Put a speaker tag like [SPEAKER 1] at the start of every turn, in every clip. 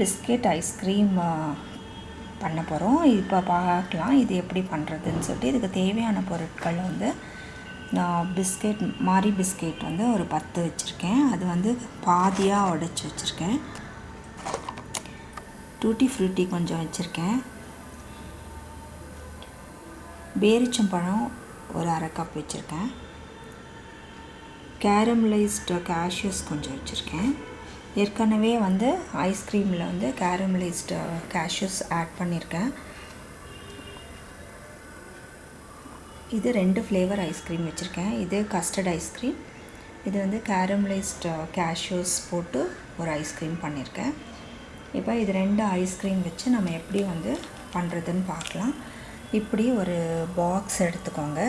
[SPEAKER 1] Biscuit ice cream பண்ண போகிறோம் இப்போ பார்க்கலாம் இது எப்படி பண்ணுறதுன்னு சொல்லிட்டு. இதுக்கு தேவையான பொருட்கள் வந்து நான் பிஸ்கெட் மாரி பிஸ்கெட் வந்து ஒரு பத்து வச்சுருக்கேன். அது வந்து பாதியாக உடச்சி வச்சுருக்கேன். டூட்டி ஃப்ரூட்டி கொஞ்சம் வச்சுருக்கேன். பேரிச்சம்பழம் ஒரு அரை கப் வச்சுருக்கேன். கேரமலைஸ்டு கேஷ்யூஸ் கொஞ்சம் வச்சுருக்கேன். ஏற்கனவே வந்து ஐஸ்கிரீமில் வந்து கேரமலைஸ்டு கேஷ்யூஸ் ஆட் பண்ணியிருக்கேன் இது ரெண்டு ஃப்ளேவர் ஐஸ்கிரீம் வச்சுருக்கேன். இது கஸ்டர்ட் ஐஸ்கிரீம் இது வந்து கேரமலைஸ்டு கேஷ்யூஸ் uh, போட்டு ஒரு ஐஸ்கிரீம் பண்ணியிருக்கேன் இப்போ இது ரெண்டு ஐஸ்கிரீம் வச்சு நம்ம எப்படி வந்து பண்ணுறதுன்னு பார்க்கலாம். இப்படி ஒரு பாக்ஸ் எடுத்துக்கோங்க.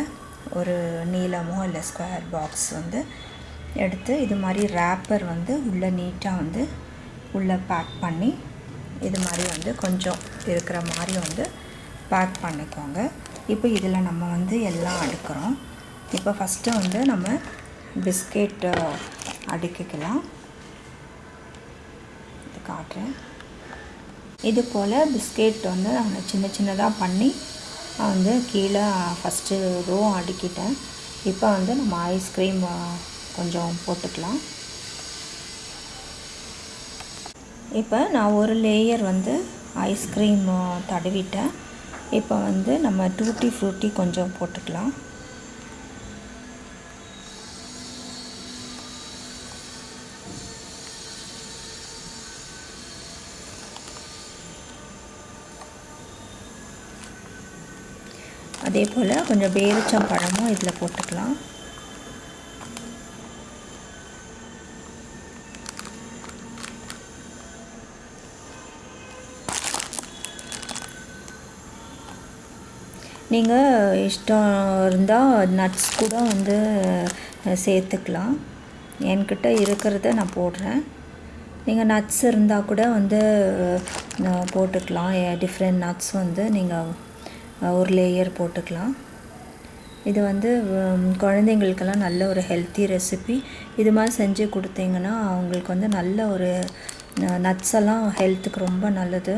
[SPEAKER 1] ஒரு நீளமோ இல்லை ஸ்கொயர் பாக்ஸ் வந்து எடுத்து இது மாதிரி ரேப்பர் வந்து உள்ளே நீட்டாக வந்து உள்ளே பேக் பண்ணி இது மாதிரி வந்து கொஞ்சம் இருக்கிற மாதிரி வந்து பேக் பண்ணிக்கோங்க. இப்போ இதில் நம்ம வந்து எல்லாம் அடுக்கிறோம். இப்போ ஃபஸ்ட்டு வந்து நம்ம பிஸ்கெட் அடுக்கிக்கலாம். இது காட்டுறேன். இது போல் பிஸ்கெட் வந்து நான் சின்ன சின்னதாக பண்ணி வந்து கீழே ஃபஸ்ட்டு ரோ அடுக்கிட்டேன். இப்போ வந்து நம்ம ஐஸ்கிரீம் கொஞ்சம் போட்டுக்கலாம். இப்போ நான் ஒரு லேயர் வந்து ஐஸ்கிரீம் தடவிட்டேன். இப்போ வந்து நம்ம டூட்டி ஃப்ரூட்டி கொஞ்சம் போட்டுக்கலாம். அதே போல் கொஞ்சம் பேரிச்சம் பழமும் இதில் போட்டுக்கலாம். நீங்கள் இஷ்டம் இருந்தால் நட்ஸ் கூட வந்து சேர்த்துக்கலாம். என்கிட்ட இருக்கிறத நான் போடுறேன். நீங்கள் நட்ஸ் இருந்தால் கூட வந்து போட்டுக்கலாம். டிஃப்ரெண்ட் நட்ஸ் வந்து நீங்கள் ஒரு லேயர் போட்டுக்கலாம். இது வந்து குழந்தைங்களுக்கெல்லாம் நல்ல ஒரு ஹெல்த்தி ரெசிபி இது மாதிரி செஞ்சு கொடுத்தீங்கன்னா அவங்களுக்கு வந்து நல்ல ஒரு நட்ஸ் எல்லாம் ஹெல்த்துக்கு ரொம்ப நல்லது.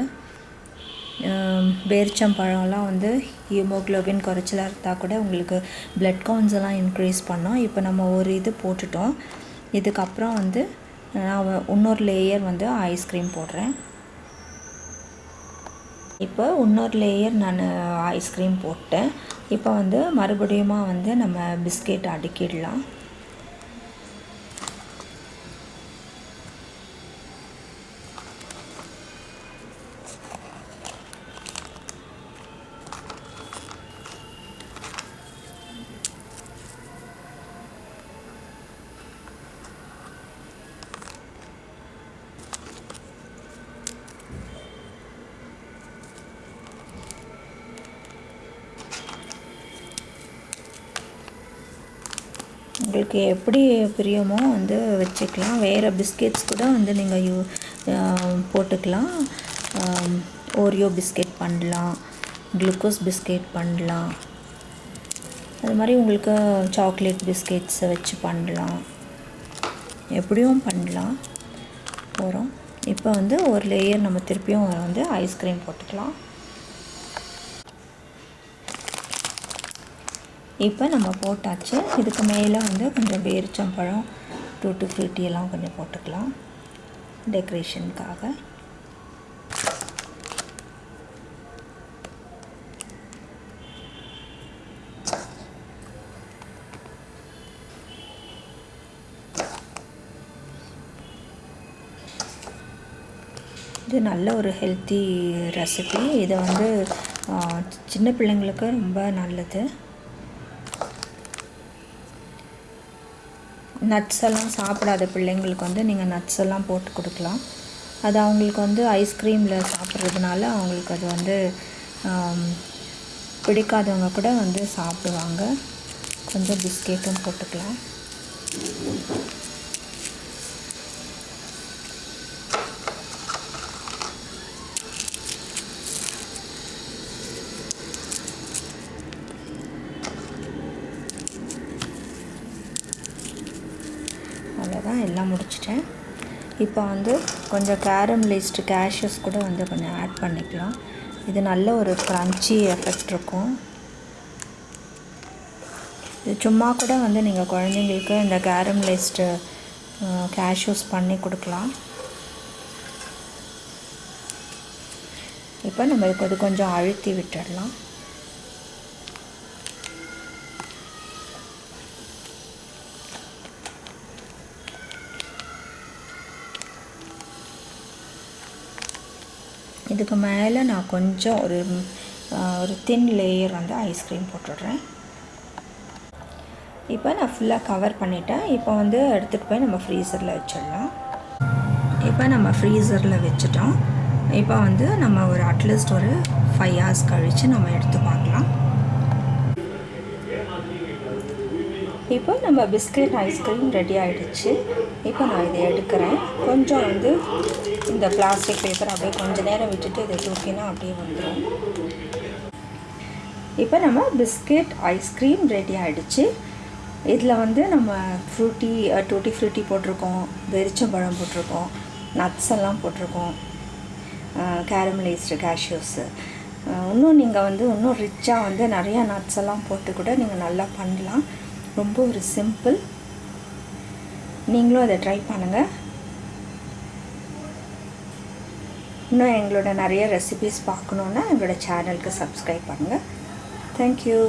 [SPEAKER 1] பேரிச்சம்பழம்லாம் வந்து ஹீமோக்ளோபின் குறைச்சலாக இருந்தால் கூட உங்களுக்கு பிளட் கவுண்ட்ஸ் எல்லாம் இன்க்ரீஸ் பண்ணோம். இப்போ நம்ம ஒரு இது போட்டுட்டோம். இதுக்கப்புறம் வந்து நான் இன்னொரு லேயர் வந்து ஐஸ்கிரீம் போடுறேன். இப்போ இன்னொரு லேயர் நான் ஐஸ்கிரீம் போட்டேன். இப்போ வந்து மறுபடியும் வந்து நம்ம பிஸ்கெட் அடுக்கிடலாம். உங்களுக்கு எப்படி பிரியமோ வந்து வச்சுக்கலாம். வேறு பிஸ்கெட்ஸ் கூட வந்து நீங்கள் யூ போட்டுக்கலாம். ஓரியோ பிஸ்கெட் பண்ணலாம். குளுக்கோஸ் பிஸ்கெட் பண்ணலாம். அது மாதிரி உங்களுக்கு சாக்லேட் பிஸ்கெட்ஸை வச்சு பண்ணலாம். எப்படியும் பண்ணலாம். போகிறோம் இப்போ வந்து ஒரு லேயர் நம்ம திருப்பியும் வந்து ஐஸ்கிரீம் போட்டுக்கலாம். இப்போ நம்ம போட்டாச்சு. இதுக்கு மேலே வந்து கொஞ்சம் பேரிச்சம்பழம் டூட்டு ஃப்ரூட்டி எல்லாம் கொஞ்சம் போட்டுக்கலாம். டெக்கரேஷனுக்காக இது நல்ல ஒரு ஹெல்த்தி ரெசிபி இதை வந்து சின்ன பிள்ளைங்களுக்கு ரொம்ப நல்லது. நட்ஸ் எல்லாம் சாப்பிடாத பிள்ளைங்களுக்கு வந்து நீங்கள் நட்ஸ் எல்லாம் போட்டு கொடுக்கலாம். அது அவங்களுக்கு வந்து ஐஸ்கிரீமில் சாப்பிட்றதுனால அவங்களுக்கு அது வந்து பிடிக்காதவங்க கூட வந்து சாப்பிடுவாங்க. கொஞ்சம் பிஸ்கெட்டும் போட்டுக்கலாம். எல்லாம் முடிச்சிட்டேன். இப்போ வந்து கொஞ்சம் கேரமலைஸ்டு கேஷ்யூஸ் கூட வந்து கொஞ்சம் ஆட் பண்ணிக்கலாம். இது நல்ல ஒரு க்ரன்ச்சி எஃபெக்ட் இருக்கும். இது சும்மா கூட வந்து நீங்கள் குழந்தைங்களுக்கு இந்த கேரமலைஸ்டு கேஷ்யூஸ் பண்ணி கொடுக்கலாம். இப்போ நம்ம இதுக்கு அது கொஞ்சம் அழுத்தி விட்டுடலாம். இதுக்கு மேலே நான் கொஞ்சம் ஒரு ஒரு தின் லேயர் வந்து ஐஸ்கிரீம் போட்டுடுறேன். இப்போ நான் ஃபுல்லாக கவர் பண்ணிட்டேன். இப்போ வந்து எடுத்துகிட்டு போய் நம்ம ஃப்ரீசரில் வச்சிடலாம். இப்போ நம்ம ஃப்ரீசரில் வச்சுட்டோம். இப்போ வந்து நம்ம ஒரு அட்லீஸ்ட் ஒரு ஃபைவ் ஹவர்ஸ் கழித்து நம்ம எடுத்து பார்க்கலாம் இப்போ நம்ம பிஸ்கட் ஐஸ்கிரீம் ரெடி ஆகிடுச்சு இப்போ நான் இதை எடுக்கிறேன். கொஞ்சம் வந்து இந்த பிளாஸ்டிக் பேப்பர் அப்படியே கொஞ்சம் நேரம் விட்டுட்டு இதை தூக்கினா அப்படியே வந்துடும் இப்போ நம்ம பிஸ்கெட் ஐஸ்கிரீம் ரெடி ஆகிடுச்சு இதில் வந்து நம்ம ஃப்ரூட்டி டூட்டி ஃப்ரூட்டி போட்டிருக்கோம். வெறிச்சம்பழம் போட்டிருக்கோம். நட்ஸ் எல்லாம் போட்டிருக்கோம். கேரமலைஸ்டு கேஷ்யூஸு இன்னும் நீங்கள் வந்து இன்னும் ரிச்சாக வந்து நிறையா நட்ஸ் எல்லாம் போட்டு கூட நீங்கள் நல்லா பண்ணலாம். ரொம்ப ஒரு சிம்பிள் நீங்களும் அதை ட்ரை பண்ணுங்கள் இன்னும் எங்களோட நிறைய ரெசிபீஸ் பார்க்கணுன்னா எங்களோட சேனலுக்கு சப்ஸ்கிரைப் பண்ணுங்கள் தேங்க்யூ